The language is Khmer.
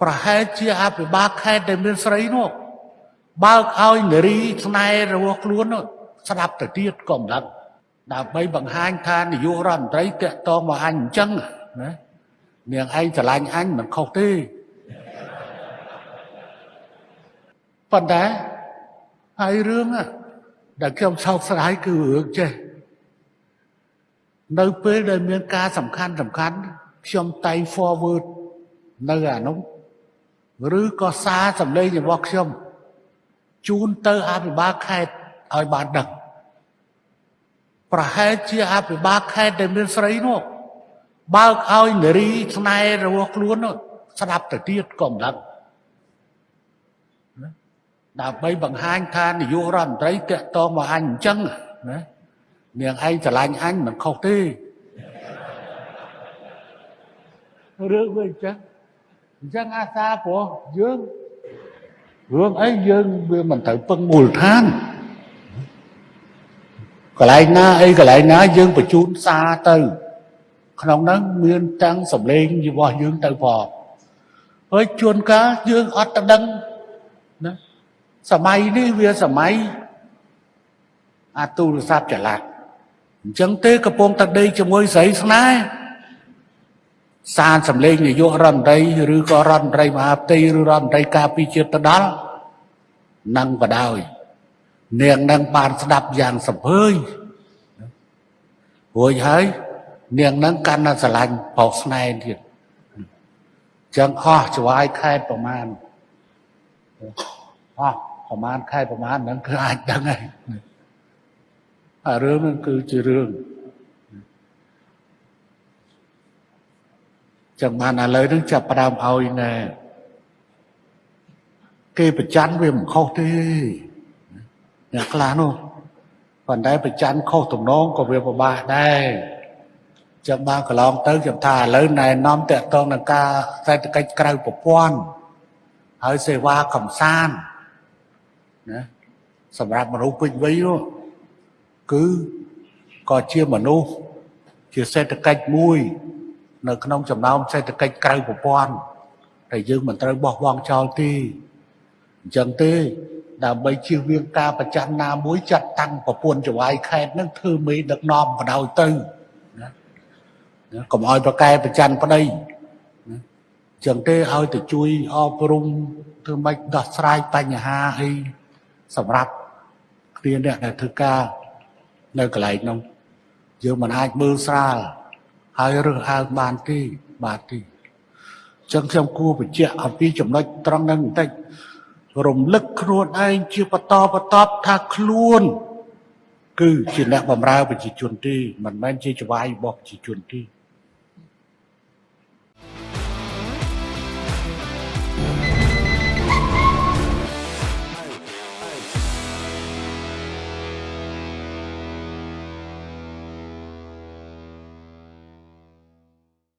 ប្រហែលជាអភិបាលខេត្តដែលមានស្រីនោះបើកឲ្យនារីស្នេហ៍របស់ខ្លួននោះស្ដាប់ទៅទៀតក៏មិនដឹងដើម្បីបង្ហាញថានាយករដ្ឋមន្ត្រីតាក់ទងមកអញអញ្ចឹងណានាងឯងស្រឡាញ់អញមិនខុសទេប៉ុន្តែហើយរឿងហ្នឹងដែលខ្ញុំសោកស្ដាយគឺរឿងចេះនៅពេលដែលមានការសំខាន់សំខាន់ខ្ញុំតៃ forward នៅអានោះ ឬក៏សារសម្លេងរបស់ខ្ញុំជូនទៅអភិបាលខេត្តឲ្យបានដឹងប្រហែលជាអភិបាលខេត្តដែលមានស្រីនោះបើកឲ្យនារីស្នេហ៍របស់ខ្លួននោះស្ដាប់ទៅទៀតក៏មិនដឹងណាដើម្បីបង្ហាញថានាយករដ្ឋមន្ត្រីតាក់ទងមកអញអញ្ចឹងណានាងឯងស្រឡាញ់អញមិនខុសទេរឿងវាអញ្ចឹង អញ្ចឹងអាសាព្រោះយើងរឿងអីយើងវាមិនត្រូវពឹងមូលដ្ឋានកន្លែងណាអីកន្លែងណាយើងបញ្ជូនសារទៅ ក្នុងហ្នឹងមានតាំងសម្លេងរបស់យើងទៅផងហើយជួនកាលយើងអត់ទៅដឹងណាសម័យនេះវាសម័យអាទូរស័ព្ទចល័តអញ្ចឹងទេកំពុងតែដេកជាមួយស្រីស្នេហ៍ សារសម្លេងនាយករដ្ឋមន្ត្រីឬក៏រដ្ឋមន្ត្រីមហាផ្ទៃឬរដ្ឋមន្ត្រីការពារជាតិទៅដល់នឹងបដ ாய் នាងនឹងបានស្ដាប់យ៉ាងសំភើញរួចហើយនាងនឹងកាន់តែស្រឡាញ់បោកស្នែងទៀតចឹងអស់ច្វាយខែប្រមាណអស់ប្រមាណខែប្រមាណហ្នឹងគឺអាចដឹងហើយអារឿងហ្នឹងគឺជារឿង ចឹងបានឥឡូវហ្នឹងចាប់ផ្ដើមឲ្យណែគេប្រច័នវាមិនខុសទេអ្នកខ្លះនោះប៉ុន្តែប្រច័នខុសទំនងក៏វាពិបាកដែរចឹងបានកន្លងទៅខ្ញុំថាឥឡូវណែនាំតកតងនឹងការសេដ្ឋកិច្ចក្រៅប្រព័ន្ធហើយសេវាកំសាន្តណាសម្រាប់មនុស្សពេញវ័យនោះគឺក៏ជាមនុស្សជាសេដ្ឋកិច្ចមួយ នៅក្នុងចំណោមសេដ្ឋកិច្ចក្រៅប្រព័ន្ធតែយើងមិនត្រូវបោះបង់ចោលទេអញ្ចឹងទេដើម្បីជៀសវាងការប្រចាំណាមួយចាត់តាំងប្រពន្ធចវាយខេតនឹងធ្វើមេដឹកនាំបដ ாய் ទៅណាកុំឲ្យប្រកែប្រច័នប្តីណាចឹងទេឲ្យទៅជួយអប់រំធ្វើម៉េចដោះស្រាយបញ្ហាអីសម្រាប់គ្នាអ្នកដែលធ្វើការនៅកន្លែងនោះយើងមិនអាចមើលស្រាល ហើយរើសអើងបានទេបាទទេចឹងខ្ញុំគួរបញ្ជាក់អំពីចំណុចត្រង់ហ្នឹងបន្តិចរំលឹកខ្លួនឯងជាបន្តបន្ទាប់ថាខ្លួន គឺជាអ្នកបម្រើប្រជាជនទេមិនមែនជាចវាយរបស់ប្រជាជនទេ